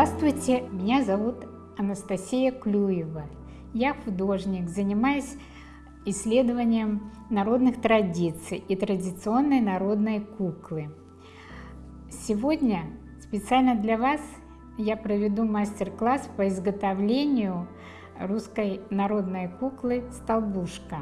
Здравствуйте, меня зовут Анастасия Клюева. Я художник, занимаюсь исследованием народных традиций и традиционной народной куклы. Сегодня специально для вас я проведу мастер-класс по изготовлению русской народной куклы «Столбушка».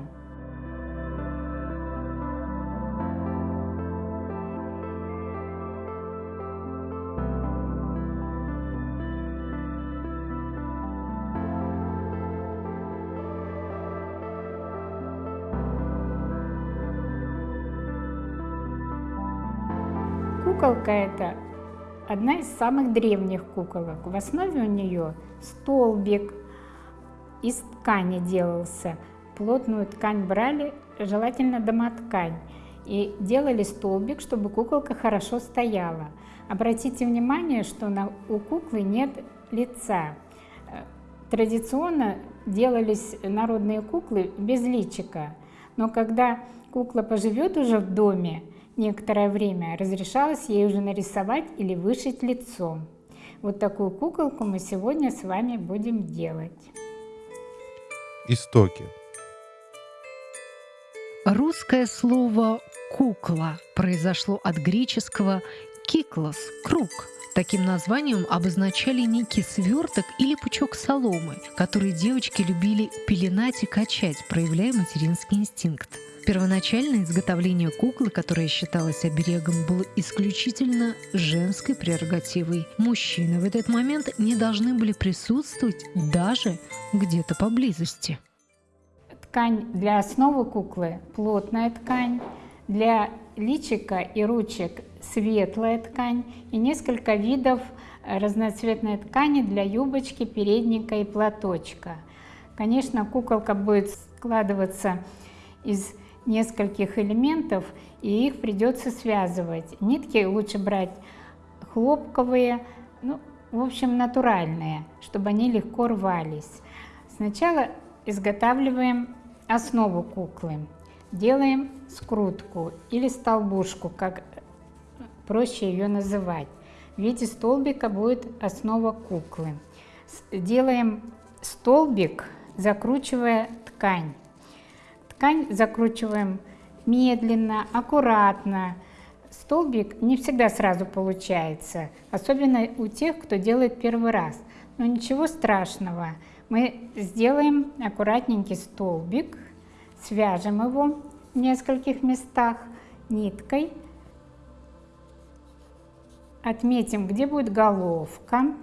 Куколка эта одна из самых древних куколок. В основе у нее столбик из ткани делался. Плотную ткань брали, желательно домоткань, и делали столбик, чтобы куколка хорошо стояла. Обратите внимание, что на, у куклы нет лица. Традиционно делались народные куклы без личика, но когда кукла поживет уже в доме, некоторое время разрешалось ей уже нарисовать или вышить лицо. Вот такую куколку мы сегодня с вами будем делать. Истоки. Русское слово «кукла» произошло от греческого «киклос» – «круг». Таким названием обозначали некий сверток или пучок соломы, который девочки любили пеленать и качать, проявляя материнский инстинкт. Первоначальное изготовление куклы, которая считалась оберегом, было исключительно женской прерогативой. Мужчины в этот момент не должны были присутствовать даже где-то поблизости. Ткань для основы куклы – плотная ткань, для личика и ручек светлая ткань и несколько видов разноцветной ткани для юбочки, передника и платочка. Конечно, куколка будет складываться из нескольких элементов, и их придется связывать. Нитки лучше брать хлопковые, ну, в общем, натуральные, чтобы они легко рвались. Сначала изготавливаем основу куклы. Делаем скрутку или столбушку, как проще ее называть. В виде столбика будет основа куклы. Делаем столбик, закручивая ткань. Ткань закручиваем медленно, аккуратно. Столбик не всегда сразу получается, особенно у тех, кто делает первый раз. Но ничего страшного. Мы сделаем аккуратненький столбик, свяжем его в нескольких местах ниткой, отметим, где будет головка,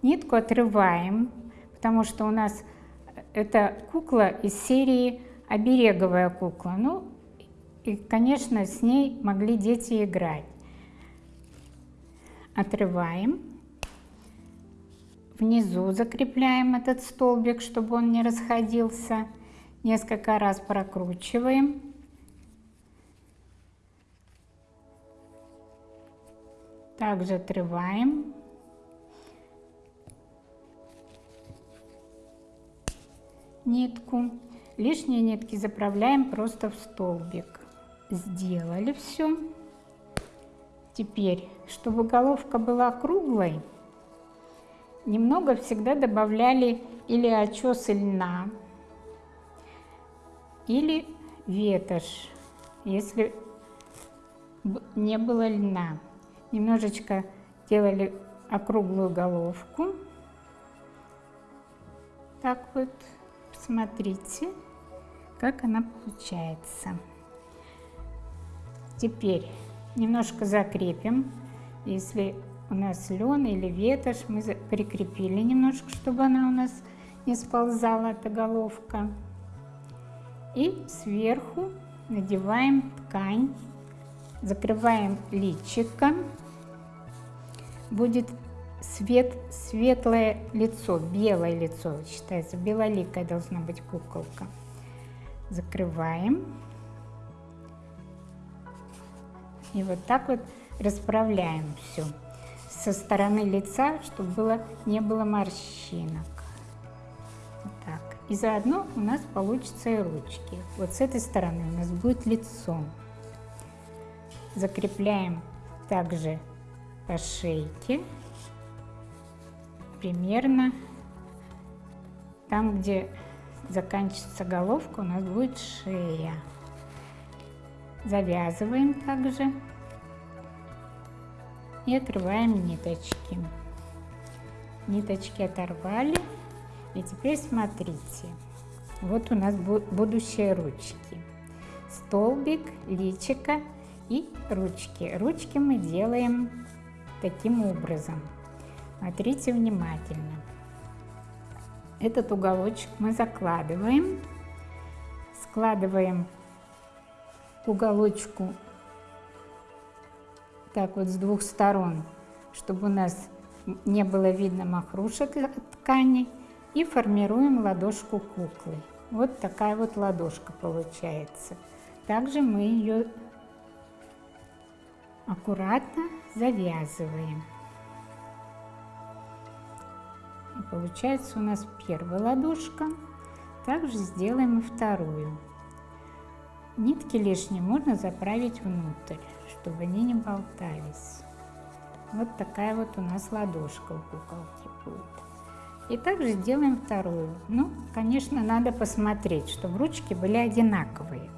нитку отрываем, потому что у нас это кукла из серии обереговая кукла. Ну, и, конечно, с ней могли дети играть. Отрываем. Внизу закрепляем этот столбик, чтобы он не расходился. Несколько раз прокручиваем. Также отрываем. нитку. Лишние нитки заправляем просто в столбик. Сделали все. Теперь, чтобы головка была круглой, немного всегда добавляли или очесы льна, или ветошь, если не было льна. Немножечко делали округлую головку. Так вот, смотрите как она получается. Теперь немножко закрепим. Если у нас лен или ветошь, мы прикрепили немножко, чтобы она у нас не сползала, эта головка. И сверху надеваем ткань, закрываем личико. Будет свет, светлое лицо, белое лицо считается, белоликая должна быть куколка закрываем. И вот так вот расправляем все со стороны лица, чтобы было, не было морщинок. Вот так. И заодно у нас получится и ручки. Вот с этой стороны у нас будет лицо. Закрепляем также по шейке. примерно там, где заканчивается головка, у нас будет шея. Завязываем также и отрываем ниточки. Ниточки оторвали. И теперь смотрите. Вот у нас будущие ручки. Столбик, личика и ручки. Ручки мы делаем таким образом. Смотрите внимательно. Этот уголочек мы закладываем. Складываем уголочку так вот с двух сторон, чтобы у нас не было видно махрушек ткани. И формируем ладошку куклы. Вот такая вот ладошка получается. Также мы ее аккуратно завязываем. Получается у нас первая ладошка. Также сделаем и вторую. Нитки лишние можно заправить внутрь, чтобы они не болтались. Вот такая вот у нас ладошка у куколки будет. И также сделаем вторую. Ну, конечно, надо посмотреть, чтобы ручки были одинаковые.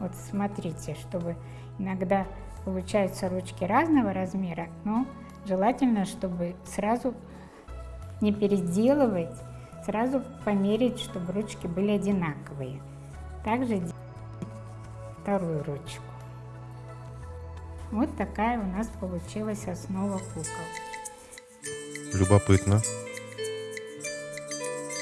Вот смотрите, чтобы иногда получаются ручки разного размера, но желательно, чтобы сразу не переделывать, сразу померить, чтобы ручки были одинаковые. Также вторую ручку. Вот такая у нас получилась основа кукол. Любопытно.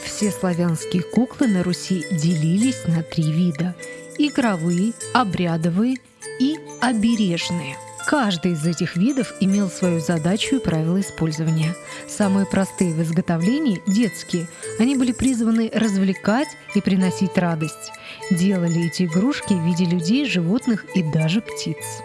Все славянские куклы на Руси делились на три вида – игровые, обрядовые и обережные. Каждый из этих видов имел свою задачу и правила использования. Самые простые в изготовлении – детские. Они были призваны развлекать и приносить радость. Делали эти игрушки в виде людей, животных и даже птиц.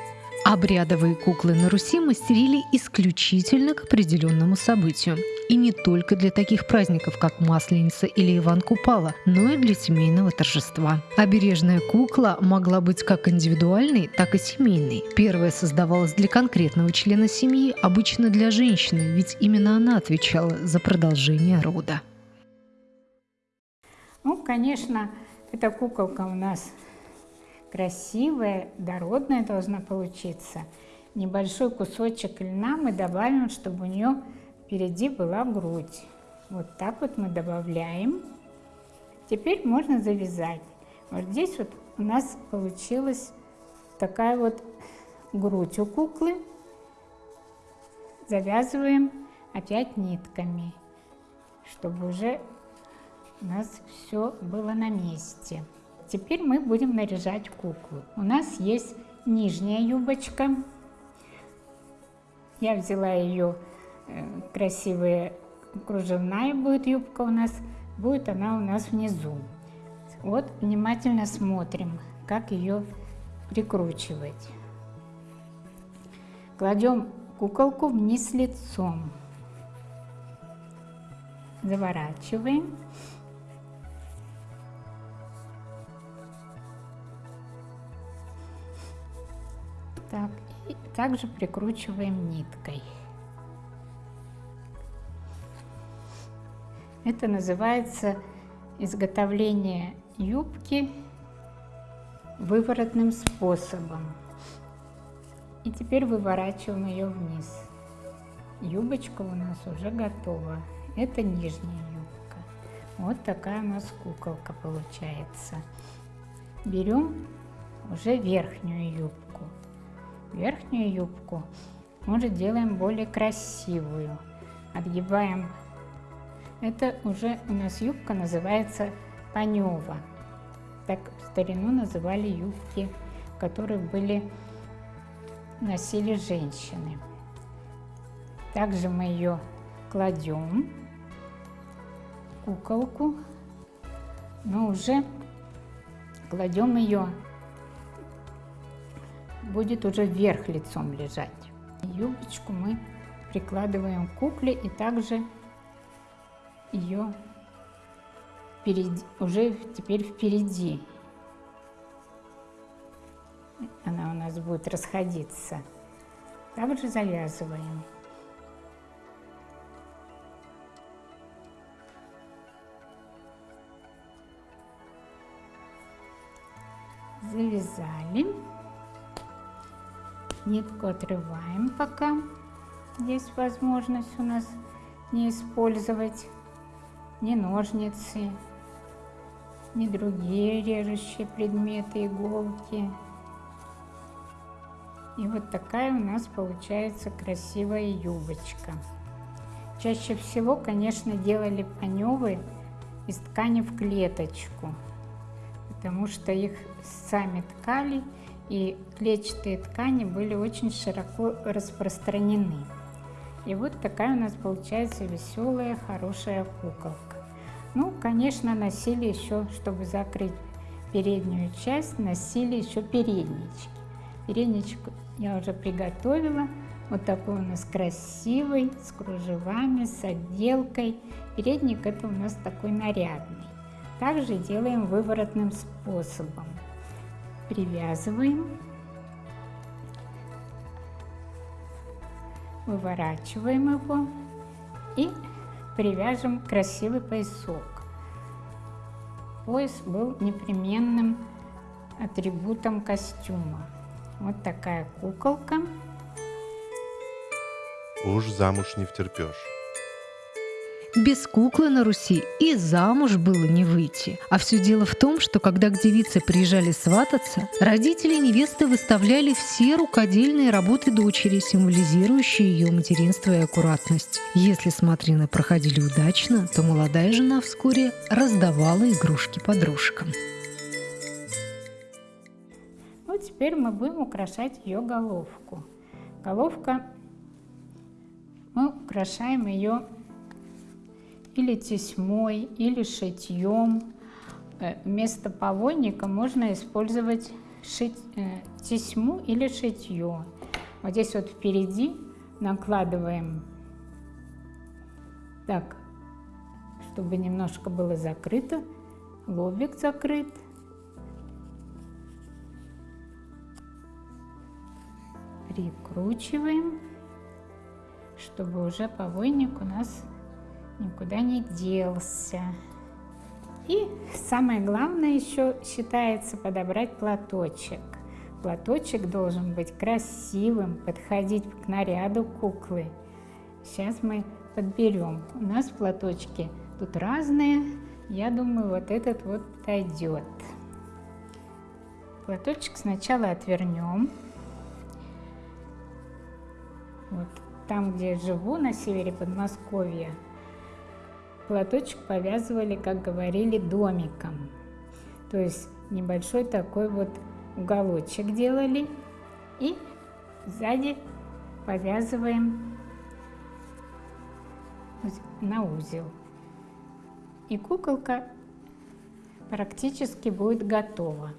Обрядовые куклы на Руси мастерили исключительно к определенному событию. И не только для таких праздников, как Масленица или Иван Купала, но и для семейного торжества. Обережная кукла могла быть как индивидуальной, так и семейной. Первая создавалась для конкретного члена семьи, обычно для женщины, ведь именно она отвечала за продолжение рода. Ну, конечно, эта куколка у нас красивая, дородная должна получиться. Небольшой кусочек льна мы добавим, чтобы у нее впереди была грудь. Вот так вот мы добавляем. Теперь можно завязать. Вот здесь вот у нас получилась такая вот грудь у куклы. Завязываем опять нитками, чтобы уже у нас все было на месте. Теперь мы будем наряжать куклу. У нас есть нижняя юбочка. Я взяла ее э, красивая кружевная будет юбка у нас. Будет она у нас внизу. Вот внимательно смотрим, как ее прикручивать. Кладем куколку вниз лицом. Заворачиваем. Так, и также прикручиваем ниткой. Это называется изготовление юбки выворотным способом. И теперь выворачиваем ее вниз. Юбочка у нас уже готова. Это нижняя юбка. Вот такая у нас куколка получается. Берем уже верхнюю юбку верхнюю юбку мы же делаем более красивую. Отгибаем. Это уже у нас юбка называется панева. Так в старину называли юбки, которые были носили женщины. Также мы ее кладем, куколку, но уже кладем ее будет уже вверх лицом лежать. Юбочку мы прикладываем к кукле и также ее впереди, уже теперь впереди. Она у нас будет расходиться. Также завязываем. Завязали. Нитку отрываем пока. Есть возможность у нас не использовать ни ножницы, ни другие режущие предметы, иголки. И вот такая у нас получается красивая юбочка. Чаще всего, конечно, делали паневы из ткани в клеточку, потому что их сами ткали, и клетчатые ткани были очень широко распространены. И вот такая у нас получается веселая, хорошая куколка. Ну, конечно, носили еще, чтобы закрыть переднюю часть, носили еще переднички. Передничек я уже приготовила. Вот такой у нас красивый, с кружевами, с отделкой. Передник это у нас такой нарядный. Также делаем выворотным способом. Привязываем, выворачиваем его и привяжем красивый поясок. Пояс был непременным атрибутом костюма. Вот такая куколка. Уж замуж не втерпешь. Без куклы на Руси и замуж было не выйти. А все дело в том, что когда к девице приезжали свататься, родители невесты выставляли все рукодельные работы дочери, символизирующие ее материнство и аккуратность. Если смотрины проходили удачно, то молодая жена вскоре раздавала игрушки подружкам. Вот теперь мы будем украшать ее головку. Головка, мы украшаем ее или тесьмой, или шитьем. Э, вместо повойника можно использовать шить, э, тесьму или шитье. Вот здесь вот впереди накладываем так, чтобы немножко было закрыто, лобик закрыт. Прикручиваем, чтобы уже повойник у нас никуда не делся. И самое главное еще считается подобрать платочек. Платочек должен быть красивым, подходить к наряду куклы. Сейчас мы подберем. У нас платочки тут разные. Я думаю, вот этот вот подойдет. Платочек сначала отвернем. Вот там, где живу, на севере Подмосковья, Платочек повязывали, как говорили, домиком. То есть небольшой такой вот уголочек делали и сзади повязываем на узел. И куколка практически будет готова.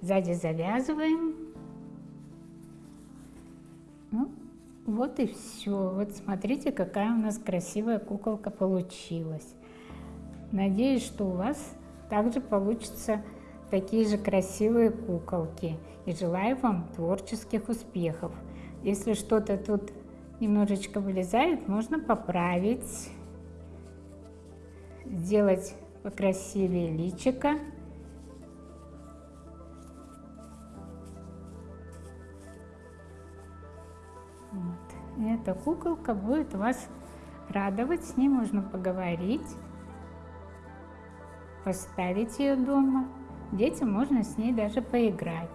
Сзади завязываем. Вот и все. Вот смотрите, какая у нас красивая куколка получилась. Надеюсь, что у вас также получатся такие же красивые куколки. И желаю вам творческих успехов. Если что-то тут немножечко вылезает, можно поправить, сделать покрасивее личика. Эта куколка будет вас радовать, с ней можно поговорить, поставить ее дома. Детям можно с ней даже поиграть.